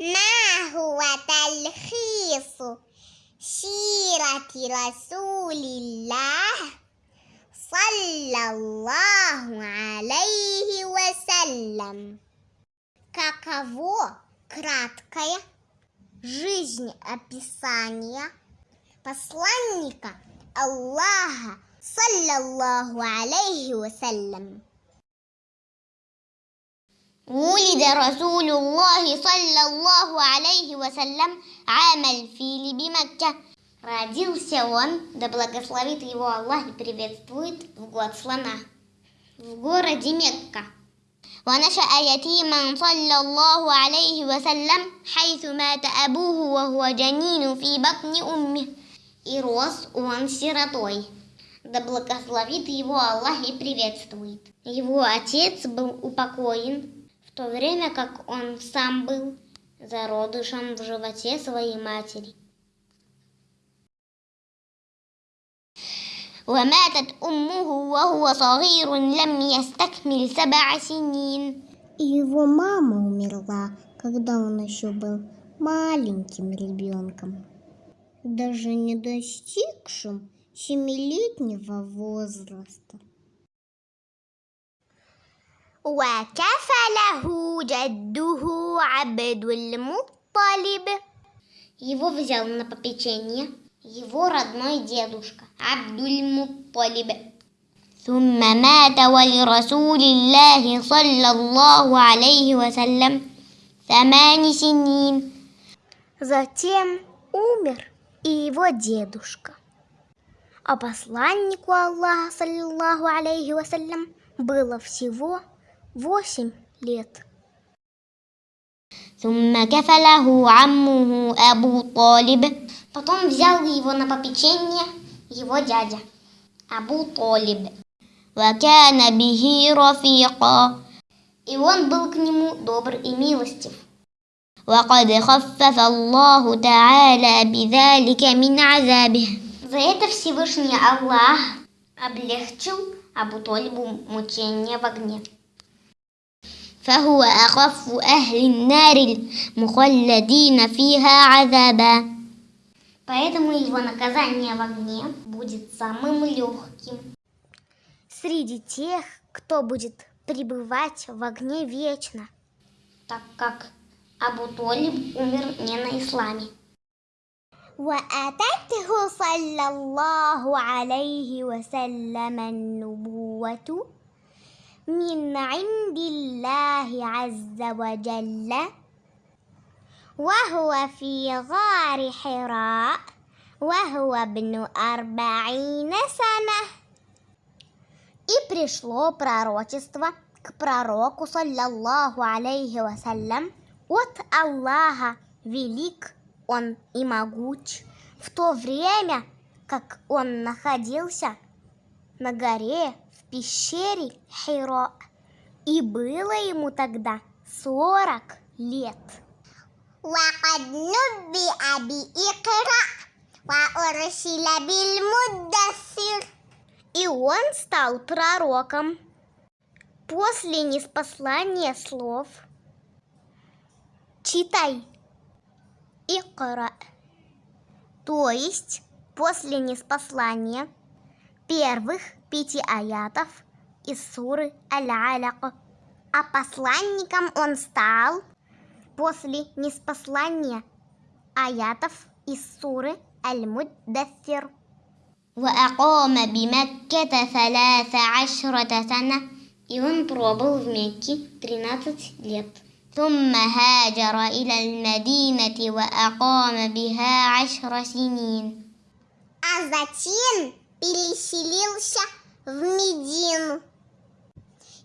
ما هو تلخيص سيرة رسول الله صلى الله عليه وسلم Каково краткое жизнеописание посланника Аллаха, саллаллаху алейхи вассалям. ولد رسول الله صلى الله عليه وسلم عام الفيل بمكة Родился он, да благословит его Аллах и приветствует, в год слона, в городе Мекка. ونشأ يتيما صلى الله عليه وسلم حيث مات أبوه وهو جنين في بطن أمه И рос он сиротой. Да благословит его Аллах и приветствует. Его отец был упокоен, в то время как он сам был зародышем в животе своей матери. وماتت أمه وهو صغير لم يستكمل سبع سنين И его мама умерла, когда он еще был маленьким ребенком, даже не достигшим семилетнего возраста. وكفله جده عبد المطلب Его взял на попечение его родной дедушка Абдуль-Мутталиб. ثم مات ولرسول الله صلى الله عليه وسلم ثمان سنين Затем умер и его дедушка. А посланнику Аллаха, саллиллаху алейхи вассалям, было всего восемь лет. ثم كفله عمه أبو طالب Потом взял его на попечение его дядя Абу Толиб. وكان به رفيقا И он был к нему добр и милостив. وقد خفف الله تعالى بذلك من عذابه За это Всевышний Аллах облегчил Абу Толибу мучение в огне. فهو أخف أهل النار المخلدين فيها عذابا Поэтому его наказание в огне будет самым легким. Среди тех, кто будет пребывать в огне вечно. Так как Абу Толиб умер не на исламе. وأتته صلى الله عليه وسلم النبوة من عند الله عز وجل وهو في غار حراء وهو ابن أربعين سنة И пришло пророчество к пророку, саллаллаху алейхи вассалям, от Аллаха, велик он и могуч, в то время, как он находился на горе в пещере Хиро, и было ему тогда сорок лет. وقد نبئ بإقرأ وأرسل بالمدثر И он стал пророком после неспослания слов. Читай. Икра. То есть после неспослания первых пяти аятов из суры Аль-Аляк. А посланником он стал после неспослания аятов из суры Аль-Муддафир. وأقام بمكة ثلاث عشرة سنة и он пробыл в Мекке 13 лет. ثم هاجر إلى المدينة وأقام بها عشر سنين. А затем переселился в Медину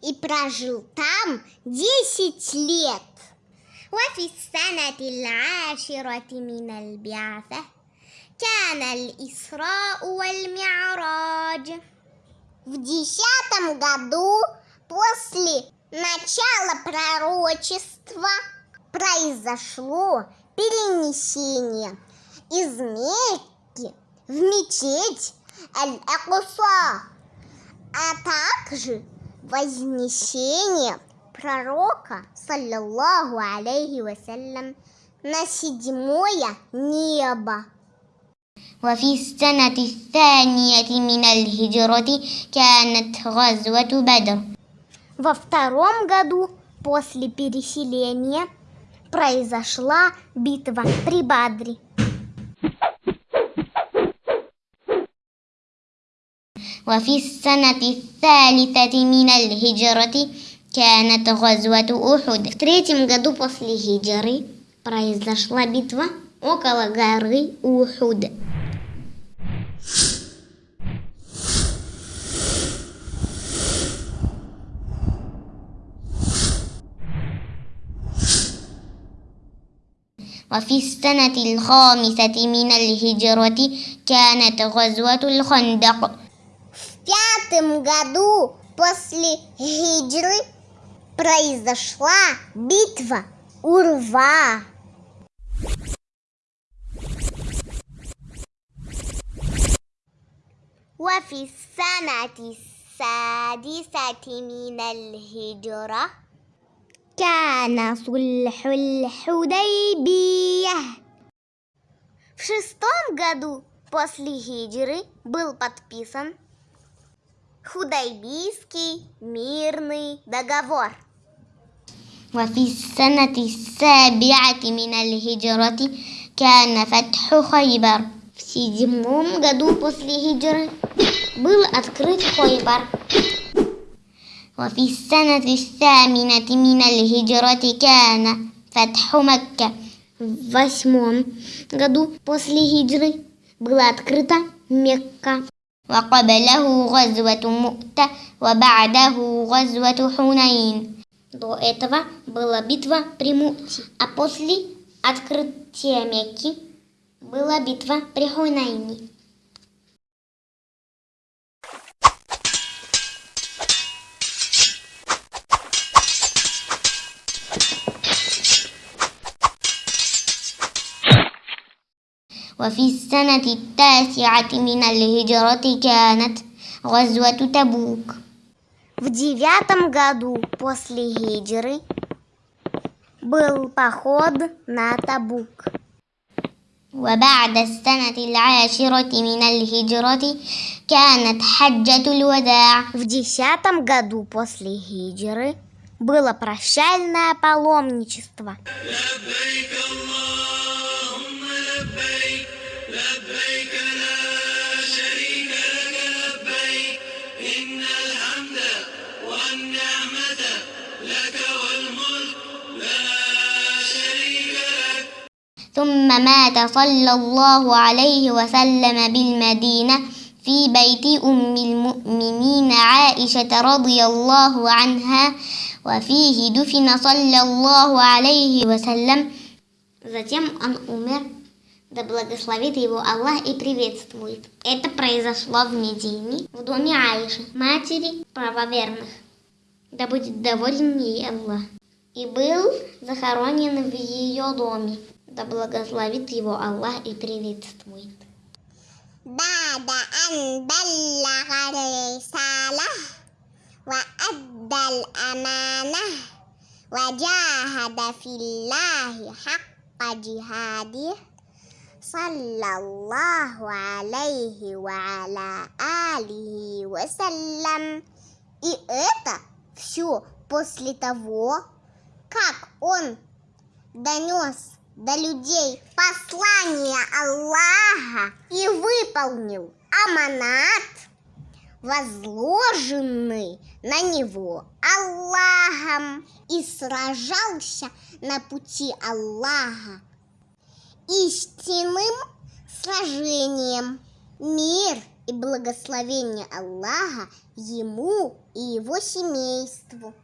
и прожил там 10 лет. وفي السنة العاشرة من البعثة كان الإسراء والمعراج В десятом году после начала пророчества произошло перенесение из Мекки в мечеть Аль-Акуса, а также вознесение пророка, саллиллаху алейхи вассалям, на седьмое небо. وفي السنة الثانية من الهجرة كانت غزوة بدر Во втором году после переселения произошла битва при Бадре. وفي السنة الثالثة من الهجرة كانت غزوة أحد В третьем году после хиджры произошла битва около горы Ухуд. وفي السنة الخامسة من الهجرة كانت غزوة الخندق В пятом году после хиджры произошла битва Урва. وفي السنة السادسة من الهجرة كان صلح الحديبية В шестом году после хиджры был подписан Худайбийский мирный договор. وفي السنة السابعة من الهجرة كان فتح خيبر В седьмом году после хиджры был открыт Хойбар. وفي السنة الثامنة من الهجرة كان فتح مكة В восьмом году после хиджры была открыта Мекка. وقبله غزوة مؤتة وبعده غزوة حنين До этого была битва при Муте, а после открытия Мекки была битва при Хунайне. وفي السنة التاسعة من الهجرة كانت غزوة تبوك В девятом году после хиджры был поход на Табук. وبعد السنة العاشرة من الهجرة كانت حجة الوداع В десятом году после хиджры было прощальное паломничество. لبيك اللهم ثم مات صلى الله عليه وسلم بالمدينة في بيت أم المؤمنين عائشة رضي الله عنها وفيه دفن صلى الله عليه وسلم Затем он умер, да благословит его Аллах и приветствует. Это произошло в Медине, в доме Аиши, матери правоверных. Да будет доволен ей Аллах. И был захоронен в ее доме. Да благословит его Аллах и приветствует. بعد أن بلغ الرسالة وأدى الأمانة وجاهد في الله حق جهاده صلى الله عليه وعلى آله وسلم И это все после того, как он донес до людей послание Аллаха и выполнил аманат, возложенный на него Аллахом, и сражался на пути Аллаха истинным сражением. Мир и благословение Аллаха ему и его семейству.